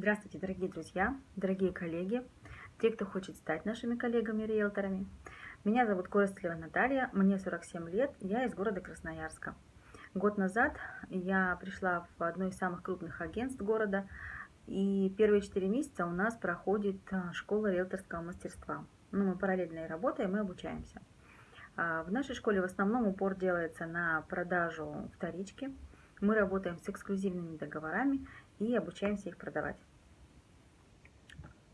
Здравствуйте, дорогие друзья, дорогие коллеги, те, кто хочет стать нашими коллегами-риэлторами. Меня зовут Коростелева Наталья, мне 47 лет, я из города Красноярска. Год назад я пришла в одно из самых крупных агентств города, и первые 4 месяца у нас проходит а, школа риэлторского мастерства. Ну, мы параллельно и работаем, и обучаемся. А, в нашей школе в основном упор делается на продажу вторички. Мы работаем с эксклюзивными договорами и обучаемся их продавать.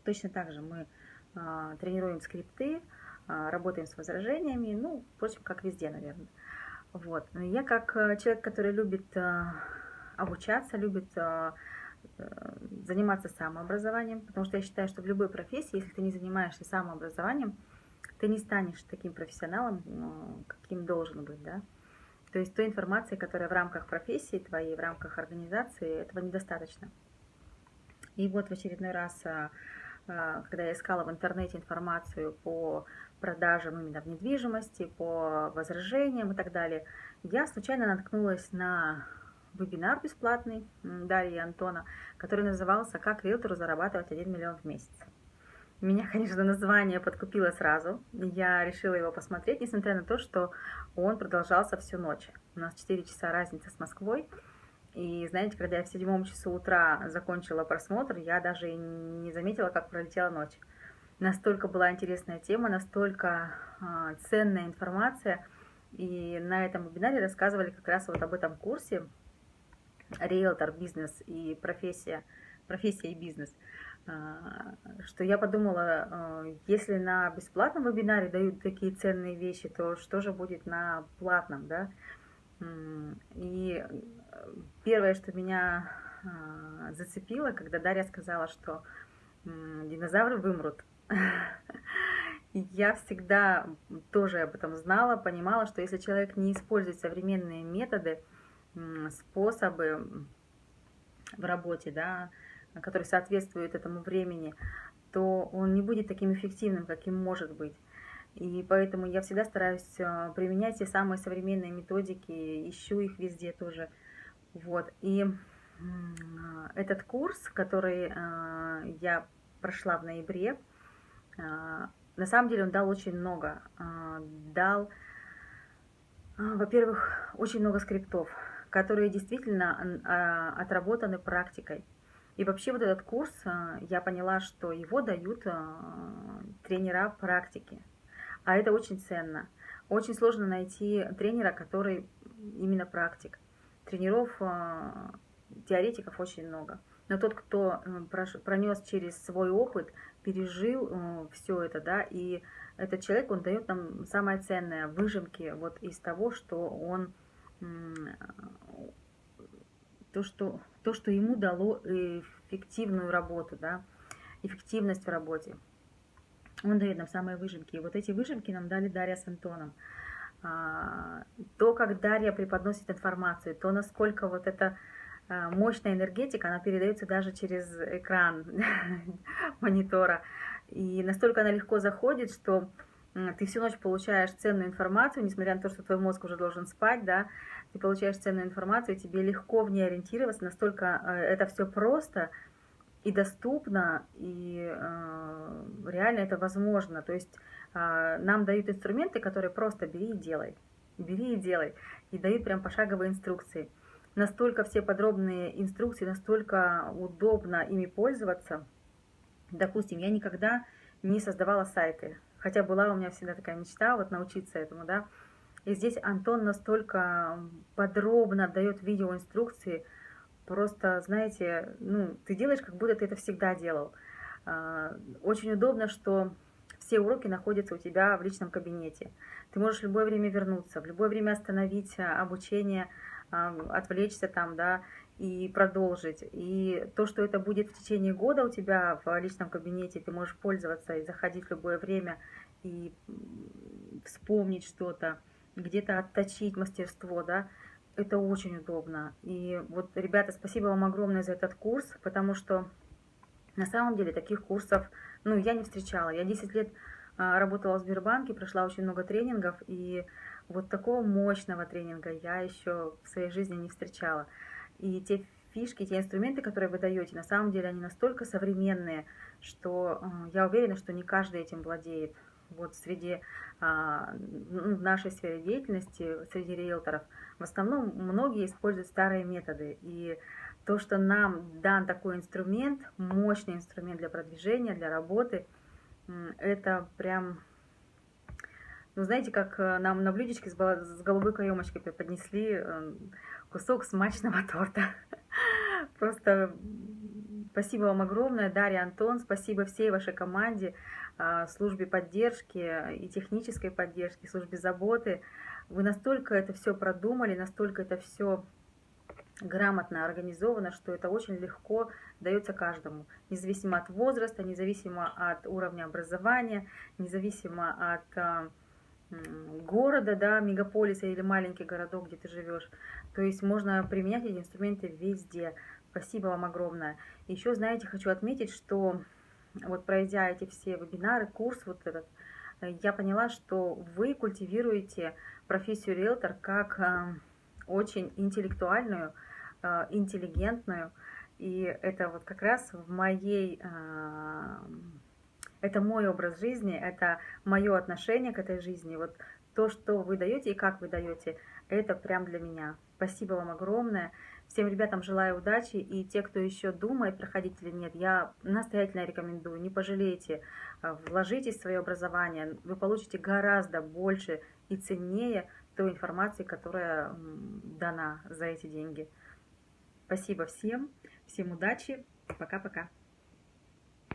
Точно так же мы а, тренируем скрипты, а, работаем с возражениями, ну, впрочем, как везде, наверное. Вот. Я как э, человек, который любит а, обучаться, любит э, заниматься самообразованием, потому что я считаю, что в любой профессии, если ты не занимаешься самообразованием, ты не станешь таким профессионалом, каким должен быть, да. То есть той информации, которая в рамках профессии твоей, в рамках организации, этого недостаточно. И вот в очередной раз, когда я искала в интернете информацию по продажам именно в недвижимости, по возражениям и так далее, я случайно наткнулась на вебинар бесплатный Дарьи и Антона, который назывался «Как риэлтору зарабатывать 1 миллион в месяц». Меня, конечно, название подкупило сразу. Я решила его посмотреть, несмотря на то, что он продолжался всю ночь. У нас 4 часа разница с Москвой. И знаете, когда я в седьмом часу утра закончила просмотр, я даже не заметила, как пролетела ночь. Настолько была интересная тема, настолько э, ценная информация. И на этом вебинаре рассказывали как раз вот об этом курсе «Риэлтор, бизнес и профессия, профессия и бизнес». А, что я подумала, а, если на бесплатном вебинаре дают такие ценные вещи, то что же будет на платном, да? И первое, что меня а, зацепило, когда Дарья сказала, что динозавры вымрут. Я всегда тоже об этом знала, понимала, что если человек не использует современные методы, способы в работе, да, который соответствует этому времени, то он не будет таким эффективным, каким может быть. И поэтому я всегда стараюсь э, применять все самые современные методики, ищу их везде тоже. Вот. И этот курс, который э, я прошла в ноябре, на самом деле он дал очень много. Дал, во-первых, очень много скриптов, которые действительно отработаны практикой. И вообще вот этот курс, а, я поняла, что его дают а, тренера практики. А это очень ценно. Очень сложно найти тренера, который именно практик. Тренеров, а, теоретиков очень много. Но тот, кто пронес через свой опыт, пережил все это, да, и этот человек, он дает нам самое ценное, выжимки вот из того, что он то, что, то, что ему дало эффективную работу, да, эффективность в работе. Он дает нам самые выжимки. И вот эти выжимки нам дали Дарья с Антоном. А, то, как Дарья преподносит информацию, то, насколько вот эта а, мощная энергетика, она передается даже через экран монитора. И настолько она легко заходит, что ты всю ночь получаешь ценную информацию, несмотря на то, что твой мозг уже должен спать, да, ты получаешь ценную информацию, тебе легко в ней ориентироваться, настолько э, это все просто и доступно, и э, реально это возможно. То есть э, нам дают инструменты, которые просто бери и делай, бери и делай, и дают прям пошаговые инструкции. Настолько все подробные инструкции, настолько удобно ими пользоваться. Допустим, я никогда не создавала сайты, Хотя была у меня всегда такая мечта вот научиться этому, да. И здесь Антон настолько подробно дает видеоинструкции, просто, знаете, ну, ты делаешь, как будто ты это всегда делал. А, очень удобно, что все уроки находятся у тебя в личном кабинете. Ты можешь в любое время вернуться, в любое время остановить а, обучение, а, отвлечься там, да, и продолжить. И то, что это будет в течение года у тебя в личном кабинете, ты можешь пользоваться и заходить в любое время и вспомнить что-то, где-то отточить мастерство, да, это очень удобно. И вот, ребята, спасибо вам огромное за этот курс, потому что на самом деле таких курсов, ну, я не встречала. Я 10 лет а, работала в Сбербанке, прошла очень много тренингов, и вот такого мощного тренинга я еще в своей жизни не встречала. И те фишки, те инструменты, которые вы даете, на самом деле они настолько современные, что э, я уверена, что не каждый этим владеет. Вот среди а, в нашей сфере деятельности, среди риэлторов, в основном многие используют старые методы. И то, что нам дан такой инструмент, мощный инструмент для продвижения, для работы, это прям ну, знаете, как э, нам на блюдечке с голубой каемочкой преподнесли э, кусок смачного торта. Просто спасибо вам огромное, Дарья, Антон, спасибо всей вашей команде, а, службе поддержки и технической поддержки, службе заботы. Вы настолько это все продумали, настолько это все грамотно организовано, что это очень легко дается каждому, независимо от возраста, независимо от уровня образования, независимо от а, города, да, мегаполиса или маленький городок, где ты живешь. То есть можно применять эти инструменты везде. Спасибо вам огромное. Еще, знаете, хочу отметить, что вот пройдя эти все вебинары, курс вот этот, я поняла, что вы культивируете профессию риэлтор как э, очень интеллектуальную, э, интеллигентную, и это вот как раз в моей э, это мой образ жизни, это мое отношение к этой жизни. Вот то, что вы даете и как вы даете, это прям для меня. Спасибо вам огромное. Всем ребятам желаю удачи. И те, кто еще думает, проходить или нет, я настоятельно рекомендую, не пожалейте. А, вложитесь в свое образование. Вы получите гораздо больше и ценнее той информации, которая дана за эти деньги. Спасибо всем. Всем удачи. Пока-пока.